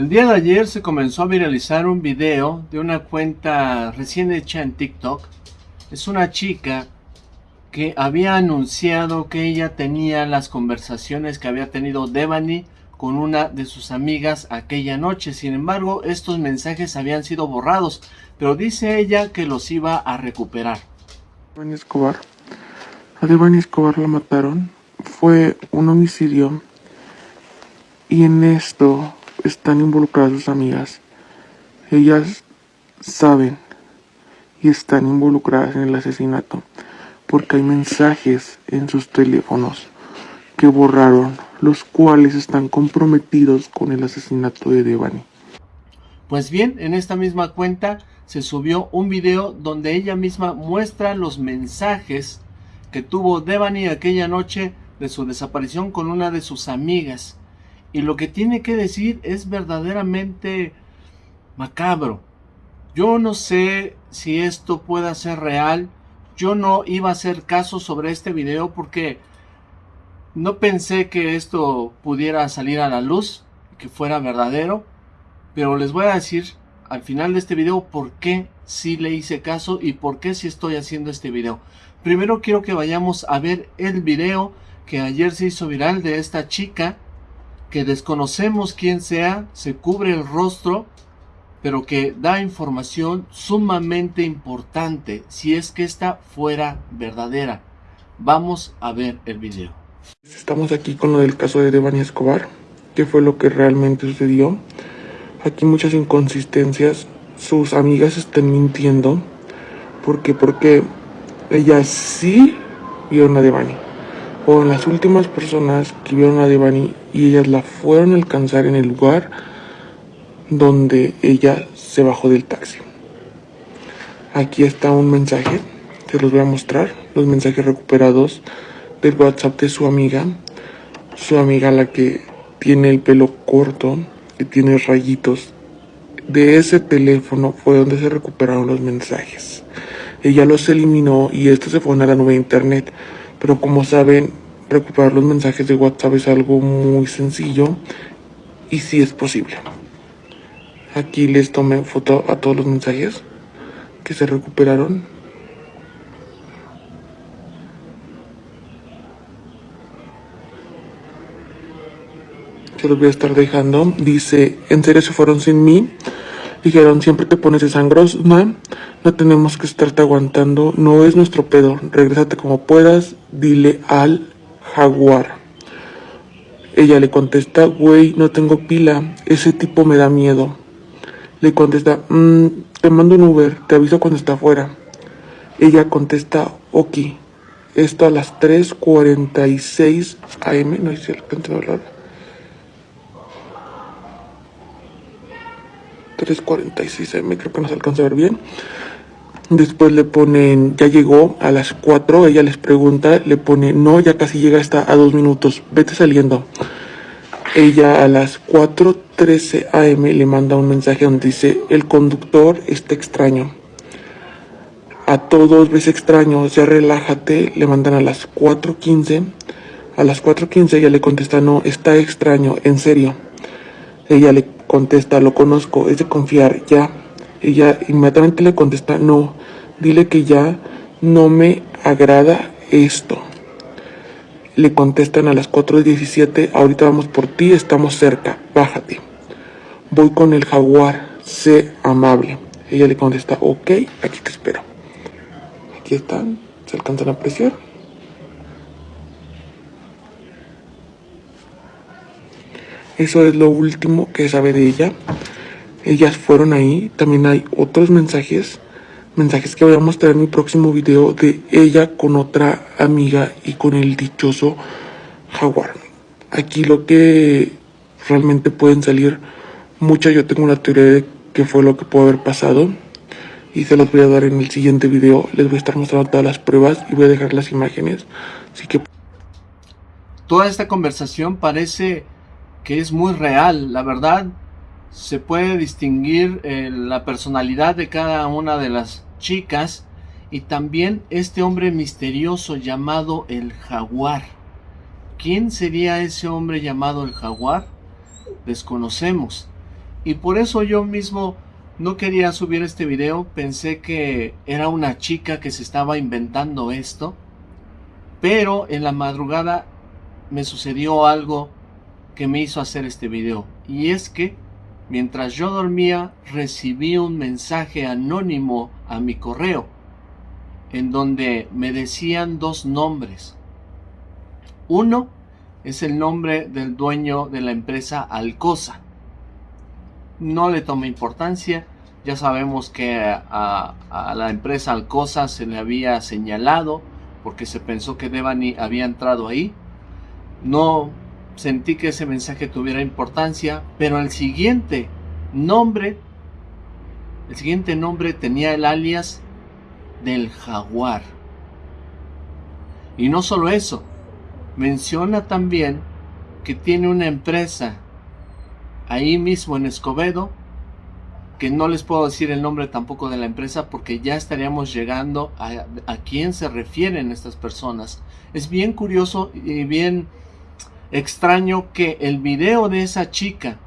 El día de ayer se comenzó a viralizar un video de una cuenta recién hecha en TikTok. Es una chica que había anunciado que ella tenía las conversaciones que había tenido Devani con una de sus amigas aquella noche. Sin embargo, estos mensajes habían sido borrados, pero dice ella que los iba a recuperar. Devani Escobar. A Devani Escobar la mataron. Fue un homicidio. Y en esto están involucradas sus amigas. Ellas saben y están involucradas en el asesinato porque hay mensajes en sus teléfonos que borraron, los cuales están comprometidos con el asesinato de Devani. Pues bien, en esta misma cuenta se subió un video donde ella misma muestra los mensajes que tuvo Devani aquella noche de su desaparición con una de sus amigas. Y lo que tiene que decir es verdaderamente macabro. Yo no sé si esto pueda ser real, yo no iba a hacer caso sobre este video porque no pensé que esto pudiera salir a la luz, que fuera verdadero, pero les voy a decir al final de este video por qué sí le hice caso y por qué sí estoy haciendo este video. Primero quiero que vayamos a ver el video que ayer se hizo viral de esta chica que desconocemos quién sea, se cubre el rostro pero que da información sumamente importante si es que esta fuera verdadera. Vamos a ver el video. Estamos aquí con lo del caso de Devani Escobar, qué fue lo que realmente sucedió. Aquí muchas inconsistencias, sus amigas están mintiendo, porque porque ellas sí vieron a Devani, o las últimas personas que vieron a Devani y ellas la fueron a alcanzar en el lugar donde ella se bajó del taxi. Aquí está un mensaje, te los voy a mostrar, los mensajes recuperados del WhatsApp de su amiga, su amiga la que tiene el pelo corto, que tiene rayitos. De ese teléfono fue donde se recuperaron los mensajes. Ella los eliminó y estos se fueron a la nube de internet. Pero como saben, recuperar los mensajes de WhatsApp es algo muy sencillo y sí es posible. Aquí les tomé foto a todos los mensajes que se recuperaron. Se los voy a estar dejando. Dice, en serio se fueron sin mí. Dijeron, siempre te pones de sangros, no, tenemos que estarte aguantando, no es nuestro pedo, regrésate como puedas, dile al jaguar. Ella le contesta, güey, no tengo pila, ese tipo me da miedo. Le contesta, mm, te mando un Uber, te aviso cuando está afuera. Ella contesta, ok. Esto a las 3.46 am, no sé si alcanza a hablar. 3.46 am, creo que no se alcanza a ver bien. Después le ponen, ya llegó a las 4, ella les pregunta, le pone, no, ya casi llega, está a dos minutos, vete saliendo. Ella a las 4.13 am le manda un mensaje donde dice, el conductor está extraño. A todos ves extraño, ya relájate, le mandan a las 4.15. A las 4.15 ella le contesta, no, está extraño, en serio. Ella le contesta, lo conozco, es de confiar, ya. Ella inmediatamente le contesta, no, dile que ya no me agrada esto. Le contestan a las 4.17, ahorita vamos por ti, estamos cerca, bájate. Voy con el jaguar, sé amable. Ella le contesta, ok, aquí te espero. Aquí están, se alcanzan a apreciar. Eso es lo último que sabe de ella. Ellas fueron ahí, también hay otros mensajes mensajes que voy a mostrar en mi próximo video de ella con otra amiga y con el dichoso jaguar. Aquí lo que realmente pueden salir muchas, yo tengo una teoría de qué fue lo que pudo haber pasado y se los voy a dar en el siguiente video. Les voy a estar mostrando todas las pruebas y voy a dejar las imágenes. Así que... Toda esta conversación parece que es muy real, la verdad se puede distinguir eh, la personalidad de cada una de las chicas y también este hombre misterioso llamado el jaguar. ¿Quién sería ese hombre llamado el jaguar? Desconocemos. Y por eso yo mismo no quería subir este video, pensé que era una chica que se estaba inventando esto, pero en la madrugada me sucedió algo que me hizo hacer este video, y es que mientras yo dormía recibí un mensaje anónimo a mi correo, en donde me decían dos nombres. Uno es el nombre del dueño de la empresa Alcosa, no le tome importancia. Ya sabemos que a, la empresa Alcosa se le había señalado porque se pensó que Devani había entrado ahí. No sentí que ese mensaje tuviera importancia, pero el siguiente nombre, el siguiente nombre tenía el alias del jaguar. Y no solo eso, menciona también que tiene una empresa ahí mismo en Escobedo, que no les puedo decir el nombre tampoco de la empresa porque ya estaríamos llegando a, a quién se refieren estas personas. Es bien curioso y bien extraño que el video de esa chica,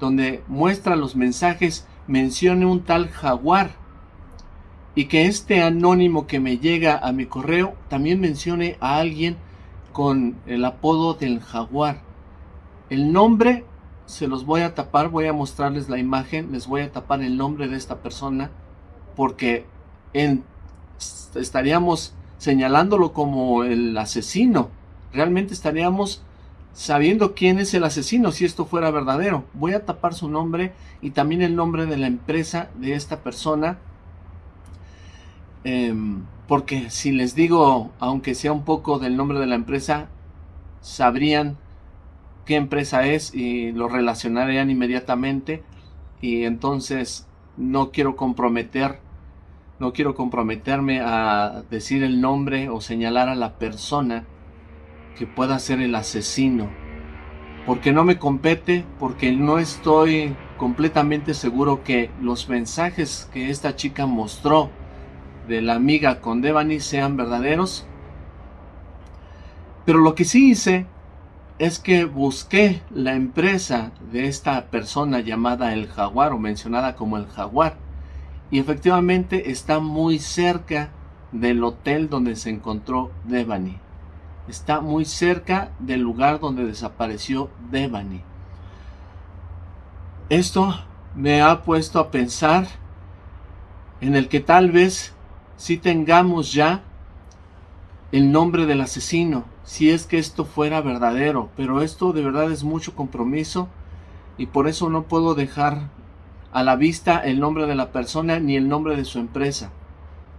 donde muestra los mensajes, mencione un tal jaguar y que este anónimo que me llega a mi correo también mencione a alguien con el apodo del jaguar. El nombre se los voy a tapar, voy a mostrarles la imagen, les voy a tapar el nombre de esta persona, porque estaríamos señalándolo como el asesino. Realmente estaríamos sabiendo quién es el asesino si esto fuera verdadero. Voy a tapar su nombre y también el nombre de la empresa de esta persona. Em, porque si les digo, aunque sea un poco del nombre de la empresa, sabrían qué empresa es y lo relacionarían inmediatamente y entonces no quiero comprometer no quiero comprometerme a decir el nombre o señalar a la persona que pueda ser el asesino. Porque no me compete porque no estoy completamente seguro que los mensajes que esta chica mostró de la amiga con Devani sean verdaderos. Pero lo que sí hice es que busqué la empresa de esta persona llamada el jaguar o mencionada como el jaguar. Y efectivamente está muy cerca del hotel donde se encontró Devani. Está muy cerca del lugar donde desapareció Devani. Esto me ha puesto a pensar en el que tal vez si tengamos ya el nombre del asesino, si es que esto fuera verdadero, pero esto de verdad es mucho compromiso y por eso no puedo dejar a la vista el nombre de la persona ni el nombre de su empresa.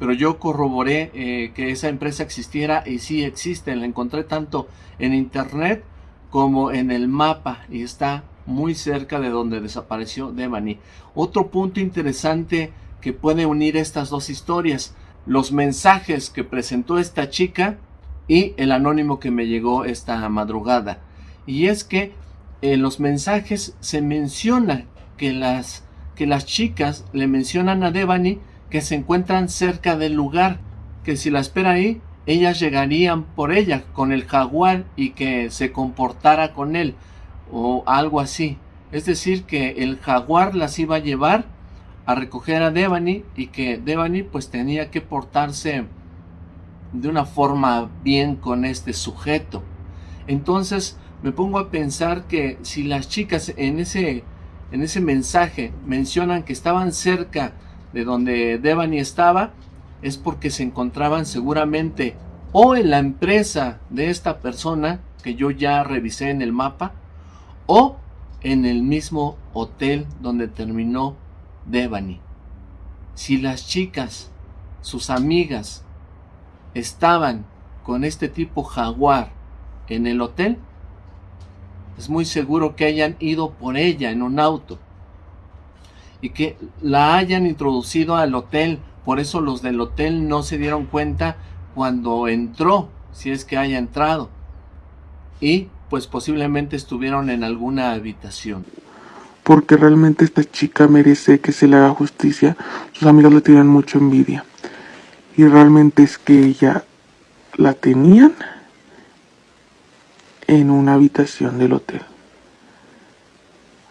Pero yo corroboré eh, que esa empresa existiera y sí existe, la encontré tanto en internet como en el mapa y está muy cerca de donde desapareció Devani. Otro punto interesante que puede unir estas dos historias los mensajes que presentó esta chica y el anónimo que me llegó esta madrugada. Y es que en los mensajes se menciona que las, que las chicas le mencionan a Devani que se encuentran cerca del lugar, que si la espera ahí, ellas llegarían por ella con el jaguar y que se comportara con él o algo así. Es decir, que el jaguar las iba a llevar a recoger a Devani y que Devani pues tenía que portarse de una forma bien con este sujeto. Entonces me pongo a pensar que si las chicas en ese, en ese mensaje mencionan que estaban cerca de donde Devani estaba, es porque se encontraban seguramente o en la empresa de esta persona que yo ya revisé en el mapa, o en el mismo hotel donde terminó Devani. Si las chicas, sus amigas, estaban con este tipo jaguar en el hotel, es muy seguro que hayan ido por ella en un auto y que la hayan introducido al hotel. Por eso los del hotel no se dieron cuenta cuando entró, si es que haya entrado. Y pues posiblemente estuvieron en alguna habitación porque realmente esta chica merece que se le haga justicia. Sus amigos le tienen mucha envidia. Y realmente es que ella la tenían en una habitación del hotel.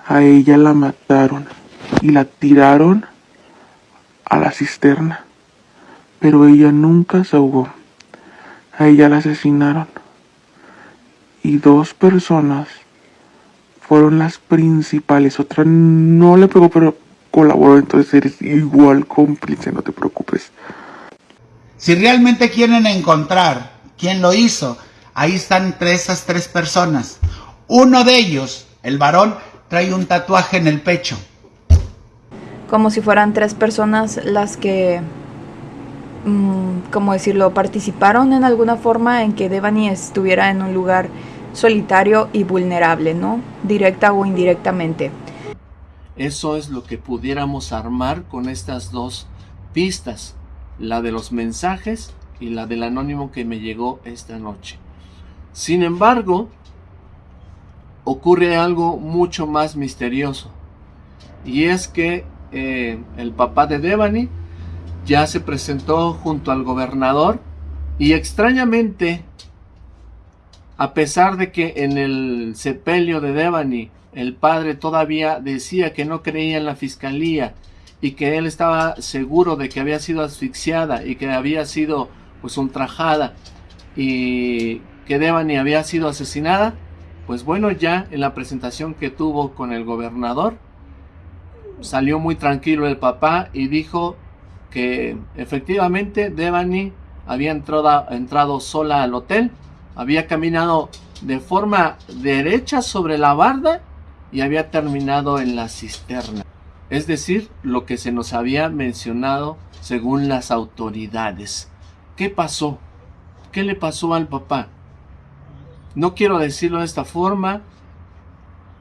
A ella la mataron y la tiraron a la cisterna, pero ella nunca se ahogó. A ella la asesinaron y dos personas fueron las principales. Otra no le pegó, pero colaboró, entonces eres igual cómplice, no te preocupes. Si realmente quieren encontrar quién lo hizo, ahí están esas tres personas. Uno de ellos, el varón, trae un tatuaje en el pecho. Como si fueran tres personas las que, mm, como decirlo, participaron en alguna forma en que Devani estuviera en un lugar solitario y vulnerable, ¿no? Directa o indirectamente. Eso es lo que pudiéramos armar con estas dos pistas, la de los mensajes y la del anónimo que me llegó esta noche. Sin embargo, ocurre algo mucho más misterioso, y es que eh, el papá de Devani ya se presentó junto al gobernador y extrañamente, a pesar de que en el sepelio de Devani el padre todavía decía que no creía en la fiscalía y que él estaba seguro de que había sido asfixiada y que había sido pues ultrajada y que Devani había sido asesinada, pues bueno, ya en la presentación que tuvo con el gobernador, salió muy tranquilo el papá y dijo que efectivamente Devani había entrado, entrado sola al hotel, había caminado de forma derecha sobre la barda y había terminado en la cisterna. Es decir, lo que se nos había mencionado según las autoridades. ¿Qué pasó? ¿Qué le pasó al papá? No quiero decirlo de esta forma,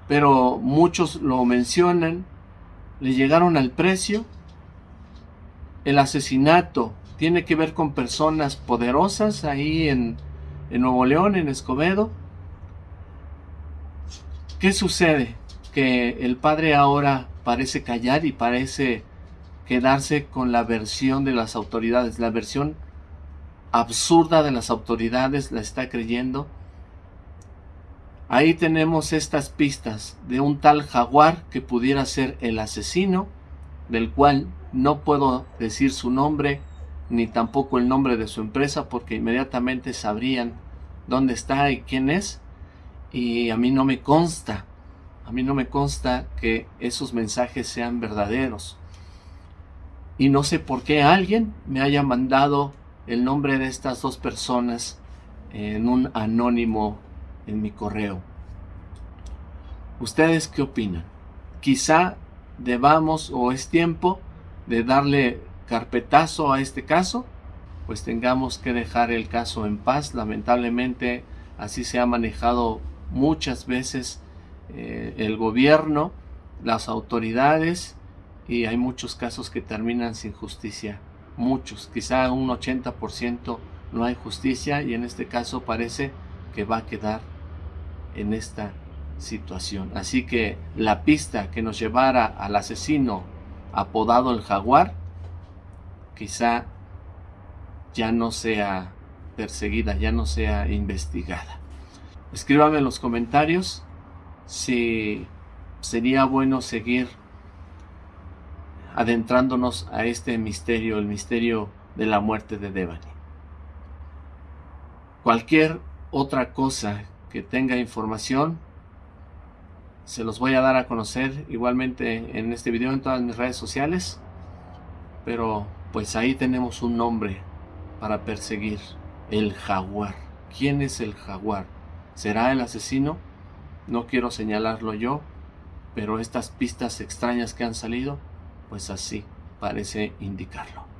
pero muchos lo mencionan. Le llegaron al precio. El asesinato tiene que ver con personas poderosas ahí en, Nuevo León, en Escobedo. ¿Qué sucede? Que el padre ahora parece callar y parece quedarse con la versión de las autoridades, la versión absurda de las autoridades, la está creyendo. Ahí tenemos estas pistas de un tal jaguar que pudiera ser el asesino, del cual no puedo decir su nombre ni tampoco el nombre de su empresa porque inmediatamente sabrían dónde está y quién es. Y a mí no me consta a mí no me consta que esos mensajes sean verdaderos. Y no sé por qué alguien me haya mandado el nombre de estas dos personas en un anónimo en mi correo. ¿Ustedes qué opinan? Quizá debamos o es tiempo de darle carpetazo a este caso, pues tengamos que dejar el caso en paz. Lamentablemente así se ha manejado muchas veces eh, el gobierno, las autoridades y hay muchos casos que terminan sin justicia. Muchos, quizá un 80% no hay justicia y en este caso parece que va a quedar en esta situación. Así que la pista que nos llevara al asesino apodado el jaguar, quizá ya no sea perseguida, ya no sea investigada. Escríbame en los comentarios si sería bueno seguir adentrándonos a este misterio, el misterio de la muerte de Devani. Cualquier otra cosa que tenga información, se los voy a dar a conocer igualmente en este video en todas mis redes sociales. Pero pues ahí tenemos un nombre para perseguir, el jaguar. ¿Quién es el jaguar? ¿Será el asesino? No quiero señalarlo yo, pero estas pistas extrañas que han salido, pues así parece indicarlo.